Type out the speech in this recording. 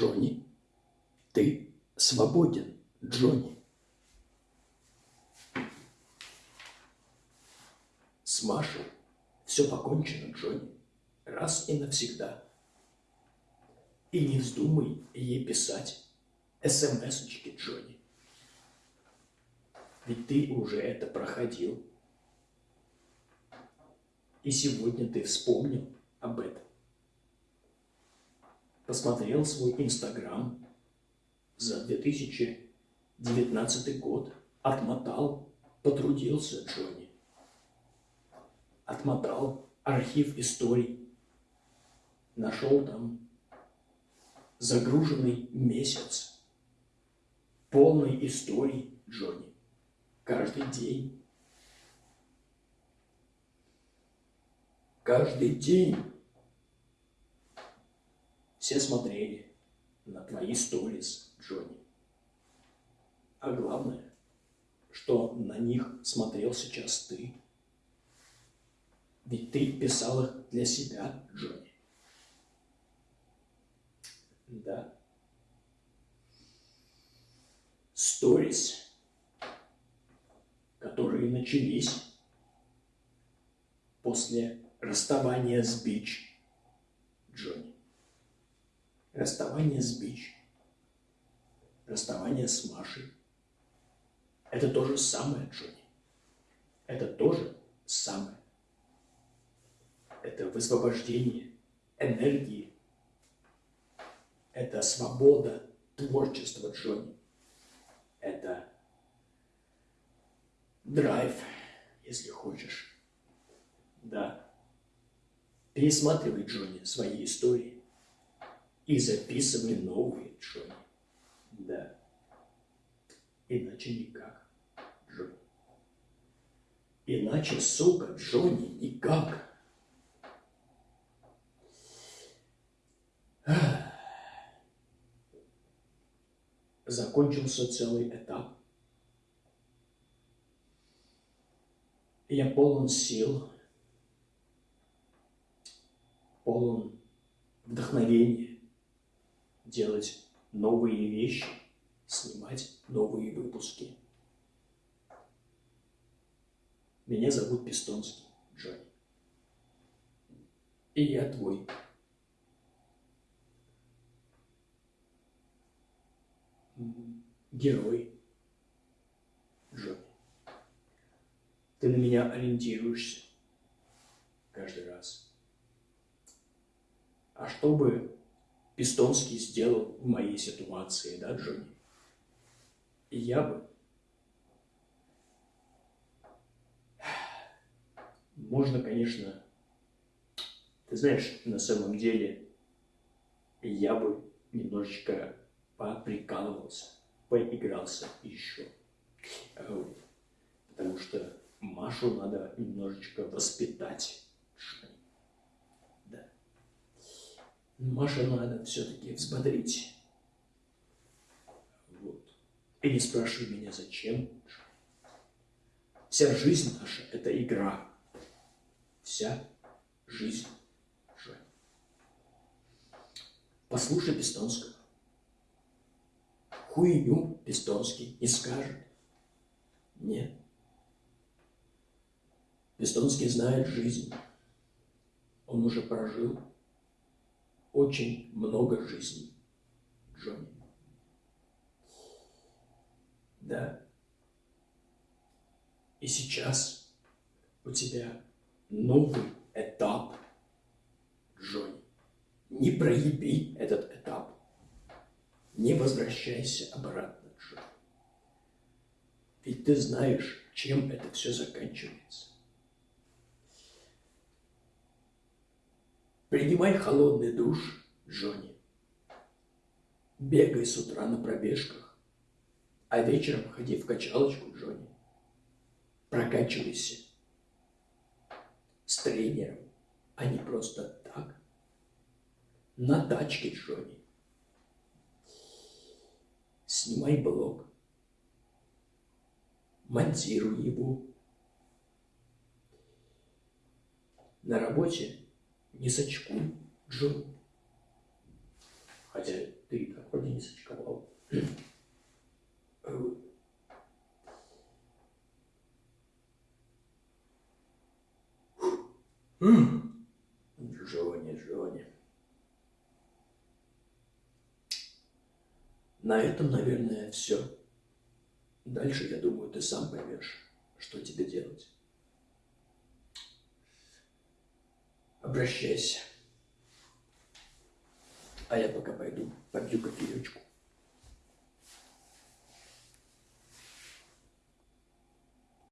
Джонни, ты свободен, Джонни. С Машей все покончено, Джонни, раз и навсегда. И не вздумай ей писать смс-очки, Джонни. Ведь ты уже это проходил. И сегодня ты вспомнил об этом. Посмотрел свой Инстаграм за 2019 год, отмотал, потрудился Джонни. Отмотал архив историй, нашел там загруженный месяц, полный историй Джонни, каждый день. Каждый день все смотрели на твои сторис, Джонни. А главное, что на них смотрел сейчас ты. Ведь ты писал их для себя, Джонни. Да. Сторис, которые начались после расставания с Бич, Джонни. Расставание с Бич, расставание с Машей. Это то же самое, Джонни. Это тоже самое. Это высвобождение энергии. Это свобода творчества, Джонни. Это драйв, если хочешь. Да. Пересматривай, Джонни, свои истории и записывай новые, Джонни. Да. Иначе никак, Джонни. Иначе, сука, Джонни, никак. Закончился целый этап. Я полон сил, полон вдохновения делать новые вещи, снимать новые выпуски. Меня зовут Пистонский Джонни. И я твой. Герой Джонни. Ты на меня ориентируешься каждый раз. А чтобы Пистонский сделал в моей ситуации, да, Джонни? И я бы... Можно, конечно... Ты знаешь, на самом деле, я бы немножечко поприкалывался, поигрался еще. Потому что Машу надо немножечко воспитать. Маше надо все-таки взбодрить. Вот. И не спрашивай меня, зачем. Вся жизнь наша – это игра. Вся жизнь. Жень. Послушай Пистонского. Хуйню Пистонский не скажет. Нет. Пистонский знает жизнь. Он уже прожил очень много жизней, Джонни. Да. И сейчас у тебя новый этап, Джонни. Не проеби этот этап. Не возвращайся обратно, Джонни. Ведь ты знаешь, чем это все заканчивается. Принимай холодный душ, Джонни. Бегай с утра на пробежках, а вечером ходи в качалочку, Джонни. Прокачивайся с тренером, а не просто так. На тачке, Джонни. Снимай блог, монтируй его. На работе не сочкуй, Джон. Хотя Ты и так вроде не сочковал. Джонни, Джонни. На этом, наверное, все. Дальше, я думаю, ты сам поймешь, что тебе делать. Обращайся. А я пока пойду попью кофеечку.